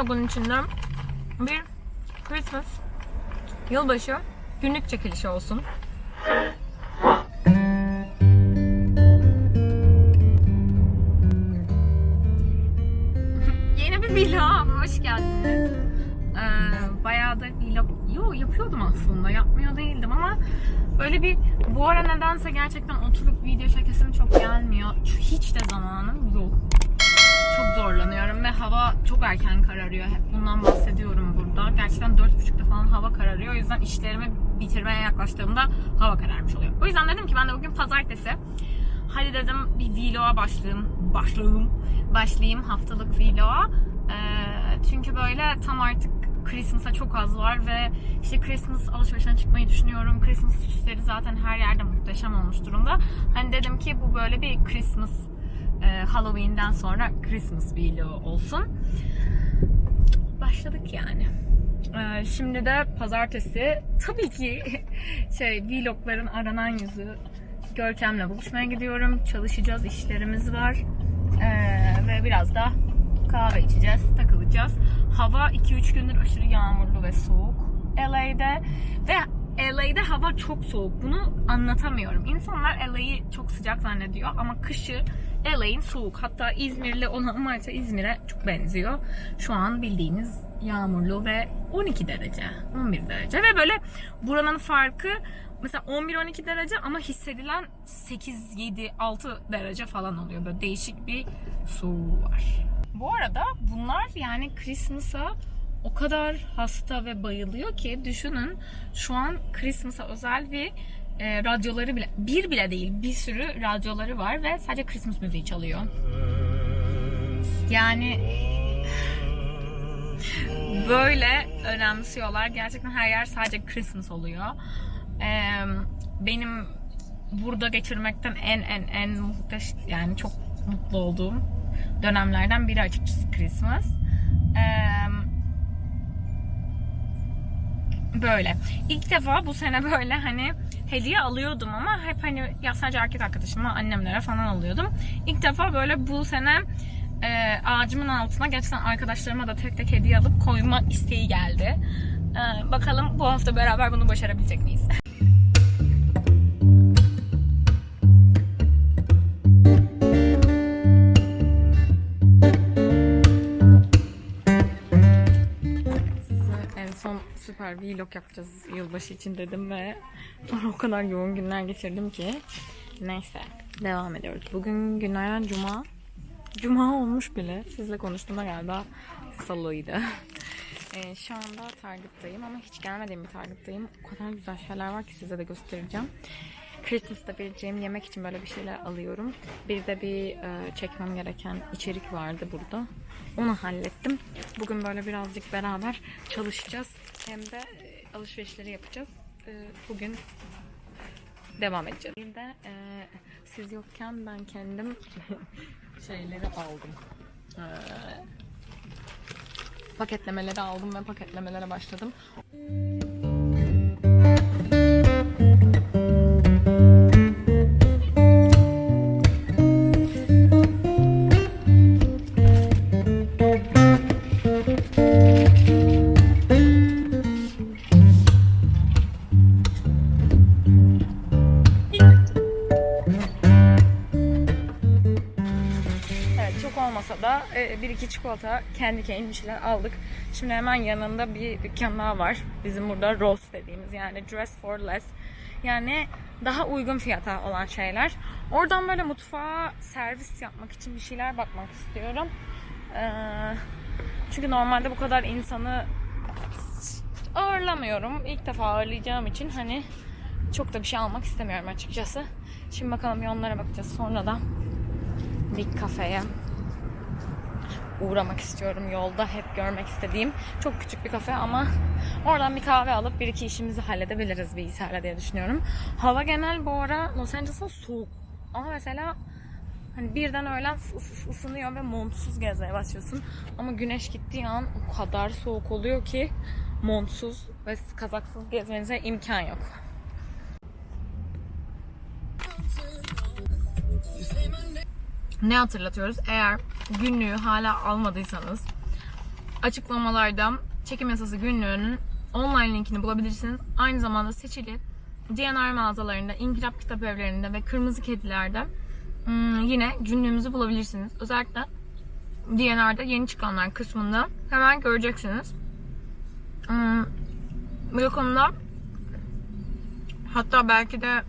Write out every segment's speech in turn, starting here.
vlogun içinde bir Christmas yılbaşı günlük çekilişi olsun. Yeni bir vlog hoş geldiniz. Ee, bayağı da vlog yo yapıyordum aslında yapmıyor değildim ama böyle bir bu ara nedense gerçekten oturup video çekesim çok gelmiyor. Hiç de zamanım yok. Çok zorlanıyorum ve hava çok erken kararıyor. Hep bundan bahsediyorum burada. Gerçekten 4.30'da falan hava kararıyor. O yüzden işlerimi bitirmeye yaklaştığımda hava kararmış oluyor. O yüzden dedim ki ben de bugün pazartesi. Hadi dedim bir vloga başlayayım. Başlayayım. Başlayayım haftalık vloga. Ee, çünkü böyle tam artık Christmas'a çok az var ve işte Christmas alışverişine çıkmayı düşünüyorum. Christmas süsleri zaten her yerde muhteşem olmuş durumda. Hani dedim ki bu böyle bir Christmas e, Halloween'den sonra Christmas vlogu olsun. Başladık yani. Ee, şimdi de pazartesi tabii ki şey vlogların aranan yüzü Görkem'le buluşmaya gidiyorum. Çalışacağız, işlerimiz var. Ee, ve biraz da kahve içeceğiz, takılacağız. Hava 2-3 gündür aşırı yağmurlu ve soğuk LA'de. Ve LA'de hava çok soğuk. Bunu anlatamıyorum. İnsanlar LA'yı çok sıcak zannediyor ama kışı LA'in soğuk. Hatta İzmirli olan varsa İzmir'e çok benziyor. Şu an bildiğiniz yağmurlu ve 12 derece, 11 derece ve böyle buranın farkı mesela 11-12 derece ama hissedilen 8, 7, 6 derece falan oluyor. Böyle değişik bir soğuğu var. Bu arada bunlar yani Christmas'a o kadar hasta ve bayılıyor ki düşünün şu an Christmas'a özel bir e, radyoları bile bir bile değil bir sürü radyoları var ve sadece Christmas müziği çalıyor. Yani böyle önemsiyorlar. Gerçekten her yer sadece Christmas oluyor. Ee, benim burada geçirmekten en en en muhteş yani çok mutlu olduğum dönemlerden biri açıkçası Christmas. Ee, böyle. İlk defa bu sene böyle hani hediye alıyordum ama hep hani ya sadece erkek arkadaşıma, annemlere falan alıyordum. İlk defa böyle bu sene e, ağacımın altına gerçekten arkadaşlarıma da tek tek hediye alıp koyma isteği geldi. E, bakalım bu hafta beraber bunu başarabilecek miyiz? vlog yapacağız yılbaşı için dedim ve sonra o kadar yoğun günler geçirdim ki. Neyse devam ediyoruz. Bugün günlerden cuma. Cuma olmuş bile. Sizle konuştuğumda galiba salıydı. Ee, şu anda Target'tayım ama hiç gelmediğim bir Target'tayım. O kadar güzel şeyler var ki size de göstereceğim. Christmas'ta vereceğim yemek için böyle bir şeyler alıyorum. Bir de bir e, çekmem gereken içerik vardı burada. Onu hallettim. Bugün böyle birazcık beraber çalışacağız. Hem de alışverişleri yapacağız. E, bugün devam edeceğiz. Bir de e, siz yokken ben kendim şeyleri aldım. E, paketlemeleri aldım ve paketlemelere başladım. Evet olmasa da e, bir iki çikolata kendi kendine şeyler aldık. Şimdi hemen yanında bir dükkan daha var. Bizim burada Ross dediğimiz yani Dress for Less. Yani daha uygun fiyata olan şeyler. Oradan böyle mutfağa servis yapmak için bir şeyler bakmak istiyorum. Ee, çünkü normalde bu kadar insanı ağırlamıyorum. İlk defa ağırlayacağım için hani çok da bir şey almak istemiyorum açıkçası. Şimdi bakalım yollara bakacağız. Sonra da bir kafeye uğramak istiyorum yolda hep görmek istediğim çok küçük bir kafe ama oradan bir kahve alıp bir iki işimizi halledebiliriz bilgisayarla diye düşünüyorum. Hava genel bu ara Los Angeles'ta soğuk ama mesela hani birden öğlen ıs- ısınıyor ve montsuz gezmeye başlıyorsun ama güneş gittiği an o kadar soğuk oluyor ki montsuz ve kazaksız gezmenize imkan yok. Ne hatırlatıyoruz? Eğer günlüğü hala almadıysanız açıklamalarda çekim yasası günlüğünün online linkini bulabilirsiniz. Aynı zamanda seçili DNR mağazalarında, İnkılap kitap evlerinde ve Kırmızı Kediler'de hmm, yine günlüğümüzü bulabilirsiniz. Özellikle DNR'da yeni çıkanlar kısmında hemen göreceksiniz. Hmm, bu konuda hatta belki de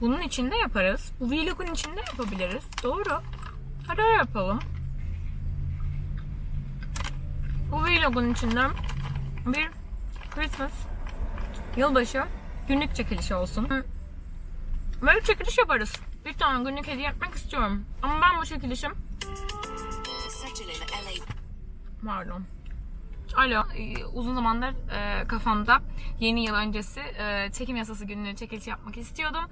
bunun içinde yaparız. Bu vlogun içinde yapabiliriz. Doğru. Hadi öyle yapalım. Bu vlogun içinde bir Christmas yılbaşı günlük çekilişi olsun. Böyle çekiliş yaparız. Bir tane günlük hediye yapmak istiyorum. Ama ben bu çekilişim. Pardon. Alo, e, uzun zamandır e, kafamda yeni yıl öncesi e, çekim yasası günlüğü çekilişi yapmak istiyordum.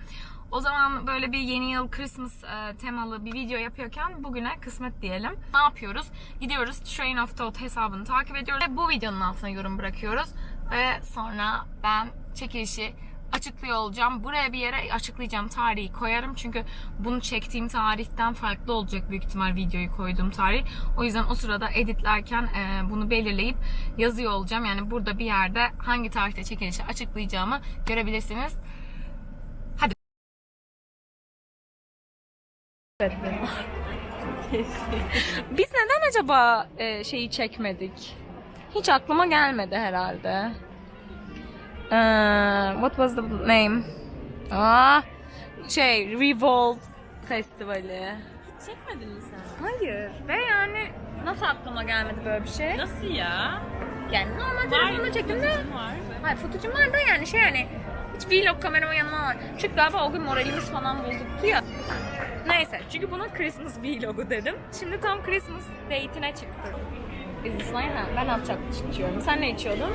O zaman böyle bir yeni yıl Christmas e, temalı bir video yapıyorken bugüne kısmet diyelim. Ne yapıyoruz? Gidiyoruz Train of Thought hesabını takip ediyoruz ve bu videonun altına yorum bırakıyoruz. Ve sonra ben çekilişi açıklıyor olacağım. Buraya bir yere açıklayacağım tarihi koyarım. Çünkü bunu çektiğim tarihten farklı olacak büyük ihtimal videoyu koyduğum tarih. O yüzden o sırada editlerken e, bunu belirleyip yazıyor olacağım. Yani burada bir yerde hangi tarihte çekilişi açıklayacağımı görebilirsiniz. Hadi. Biz neden acaba e, şeyi çekmedik? Hiç aklıma gelmedi herhalde. Ee, what was the name? Aa, şey Revolve Festivali. Çekmedin mi sen? Hayır. Ve yani nasıl aklıma gelmedi böyle bir şey? Nasıl ya? Yani normal telefonla çektim de. Fotoğrafın Var mı? Hayır fotoğrafım var da yani şey hani hiç vlog kameramı yanıma var. Çünkü galiba o gün moralimiz falan bozuktu ya. Neyse çünkü buna Christmas vlogu dedim. Şimdi tam Christmas date'ine çıktık. Biz ha, ben chocolate içiyorum. Sen ne içiyordun?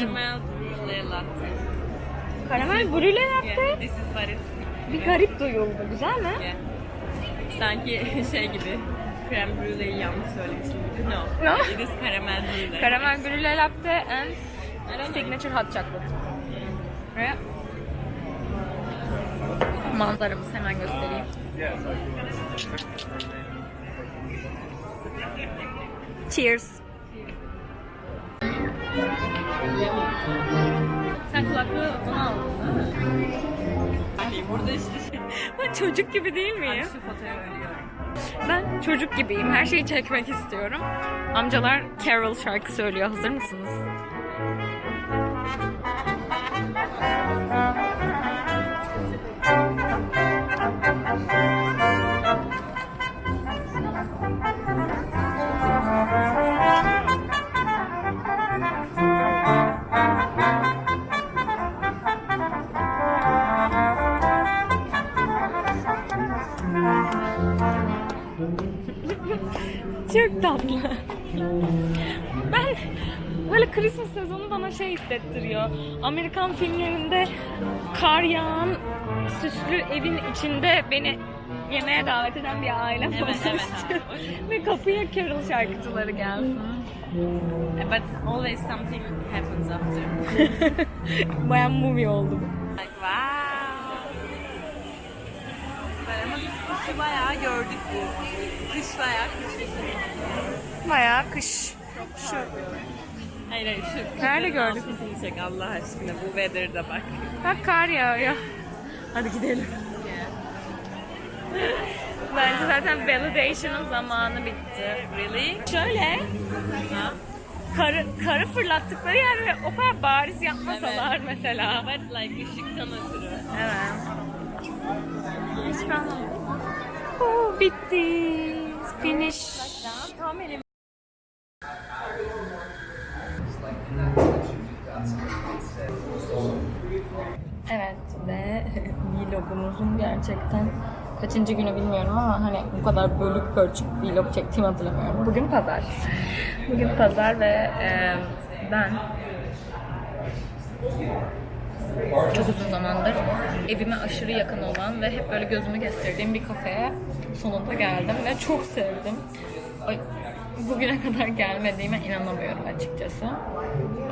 Caramel brulee latte. Karamel brûlée latte. Yeah, this is what it's Bir garip duyuldu. Güzel mi? yeah. Sanki şey gibi krem brûlée'yi yanlış söylemişim gibi. No. No? It is caramel brulee. Karamel brûlée latte and signature hot chocolate. Ve manzaramızı hemen göstereyim. Cheers. Sen kulaklığı onu aldın? Hani burada işte. Ben çocuk gibi değil miyim? Şu fotoğrafı ölüyorum. Ben çocuk gibiyim. Her şeyi çekmek istiyorum. Amcalar Carol şarkı söylüyor. Hazır mısınız? Bana şey hissettiriyor. Amerikan filmlerinde kar yağan süslü evin içinde beni yemeğe davet eden bir ailem Evet, olsun evet, istiyorum. Ve kapıya Carol şarkıcıları gelsin. But always something happens after. Bayağı movie oldu bu. Like wow. Ama biz kışı bayağı gördük bu. Kış bayağı kış. Bayağı kış. Şu Hayır hayır şu. Nerede gördük? çek Allah aşkına bu weather'da bak. bak kar yağıyor. Hadi gidelim. Bence zaten validation'ın zamanı bitti. Really? Şöyle karı, karı fırlattıkları yer ve o kadar bariz yapmasalar mesela. But like ışıktan ötürü. Evet. Hiç kalmadı. Oh, bitti. Finish. Tam elim. Evet ve vlogumuzun gerçekten kaçıncı günü bilmiyorum ama hani bu kadar bölük pörçük vlog çektiğimi hatırlamıyorum. Bugün pazar. Bugün pazar ve e, ben çok uzun zamandır evime aşırı yakın olan ve hep böyle gözümü kestirdiğim bir kafeye sonunda geldim ve çok sevdim. Ay, bugüne kadar gelmediğime inanamıyorum açıkçası.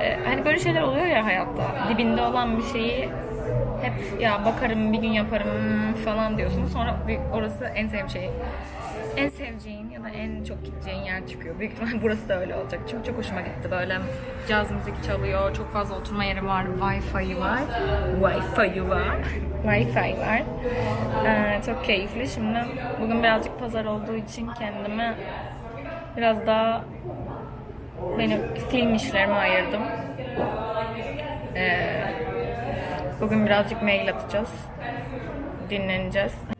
Ee, hani böyle şeyler oluyor ya hayatta. Dibinde olan bir şeyi hep ya bakarım bir gün yaparım falan diyorsun. Sonra orası en sevdiğim şey. en seveceğin ya da en çok gideceğin yer çıkıyor. Büyük ihtimal burası da öyle olacak. Çünkü çok hoşuma gitti. Böyle caz müzik çalıyor. Çok fazla oturma yeri var. Wi-Fi var. Wi-Fi var. Wi-Fi var. Ee, çok keyifli. Şimdi bugün birazcık pazar olduğu için kendime biraz daha benim film işlerime ayırdım. Ee, bugün birazcık mail atacağız. Dinleneceğiz.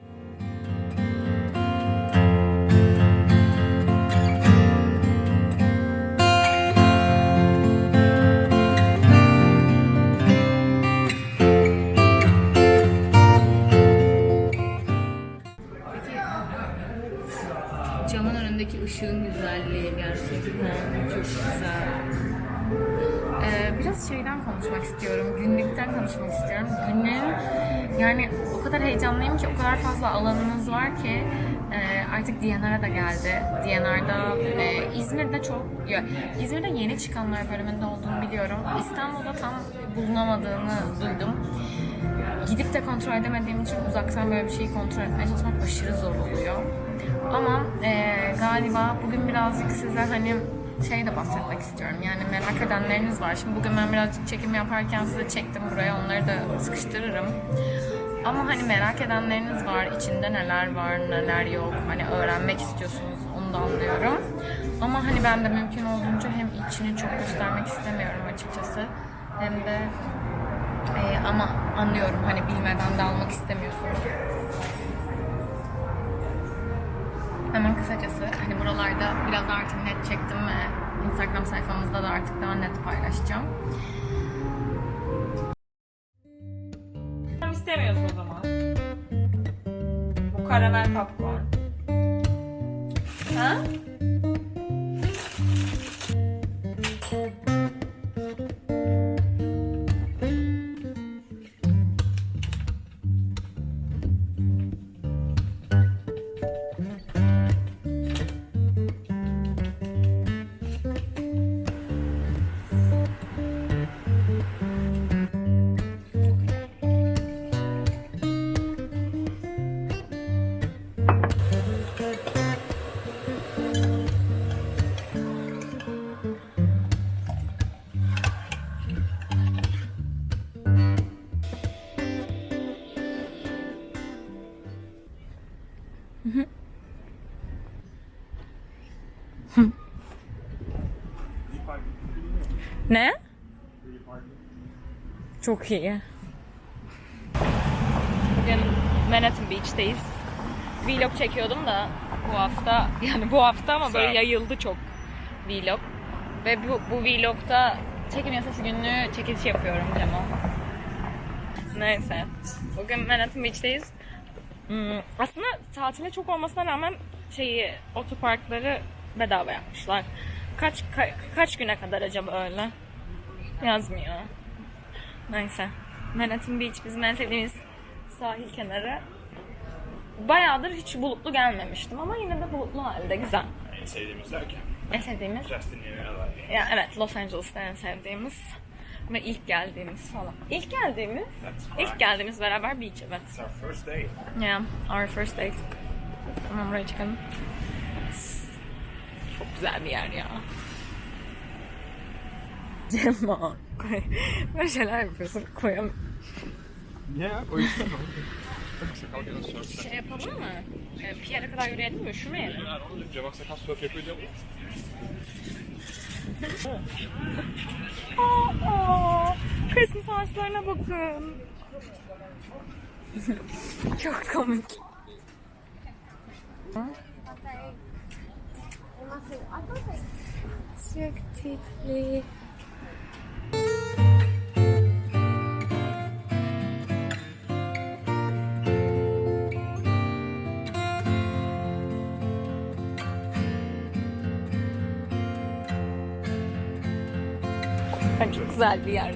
Ee, biraz şeyden konuşmak istiyorum, günlükten konuşmak istiyorum. Günlüğün yani o kadar heyecanlıyım ki o kadar fazla alanımız var ki e, artık DNR'a da geldi. DNR'da e, İzmir'de çok, ya, İzmir'de yeni çıkanlar bölümünde olduğunu biliyorum. İstanbul'da tam bulunamadığını duydum. Gidip de kontrol edemediğim için uzaktan böyle bir şeyi kontrol etmeye çalışmak aşırı zor oluyor. Ama e, galiba bugün birazcık size hani şey de bahsetmek istiyorum. Yani merak edenleriniz var. Şimdi bugün ben birazcık çekim yaparken size çektim buraya. Onları da sıkıştırırım. Ama hani merak edenleriniz var. İçinde neler var, neler yok. Hani öğrenmek istiyorsunuz. Onu da anlıyorum. Ama hani ben de mümkün olduğunca hem içini çok göstermek istemiyorum açıkçası. Hem de e, ama anlıyorum hani bilmeden de almak istemiyorsunuz. Hemen kısacası hani buralarda biraz artık net ve Instagram sayfamızda da artık daha net paylaşacağım. İstemiyorsun o zaman. Bu karamel popcorn. Ha? Ne? Çok iyi. Bugün Manhattan Beach'teyiz. Vlog çekiyordum da bu hafta yani bu hafta ama böyle yayıldı çok vlog. Ve bu, bu vlogda çekim yasası günlüğü çekiliş yapıyorum Cemo. Neyse. Bugün Manhattan Beach'teyiz. Hmm, aslında tatile çok olmasına rağmen şeyi otoparkları bedava yapmışlar. Kaç ka- kaç güne kadar acaba öyle? Yazmıyor. Neyse. Manhattan Beach bizim en sevdiğimiz sahil kenarı. Bayağıdır hiç bulutlu gelmemiştim ama yine de bulutlu halde güzel. En sevdiğimiz derken En sevdiğimiz Justin Bieber'la. ya evet Los Angeles'ta en sevdiğimiz ve ilk geldiğimiz falan. İlk geldiğimiz, ilk geldiğimiz beraber beach evet. It's our first date. Yeah, our first date. Tamam buraya çıkalım. Güzel bir yer ya. Cema. Böyle şeyler yapıyorsun. Koyam. Yeah, o yüzden Şey yapalım mı? Ee, Pierre'e kadar yürüyelim mi? Üşümeyelim. Cevap sakal surf yapıyor mu? Aa, Christmas ağaçlarına bakın. Çok komik. Çok tatlı. Ay, Çok güzel bir yer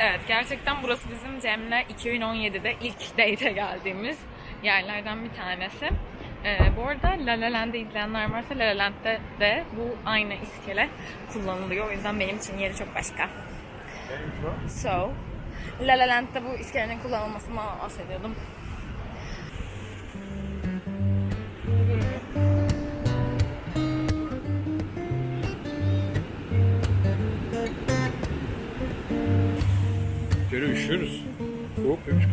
Evet gerçekten burası bizim Cem'le 2017'de ilk date'e geldiğimiz yerlerden bir tanesi. Ee, bu arada La La Land'i izleyenler varsa La La Land'de de bu aynı iskele kullanılıyor. O yüzden benim için yeri çok başka. So, La La Land'de bu iskelenin kullanılmasından bahsediyordum. Geri üşüyoruz. Soğuk demiş mi?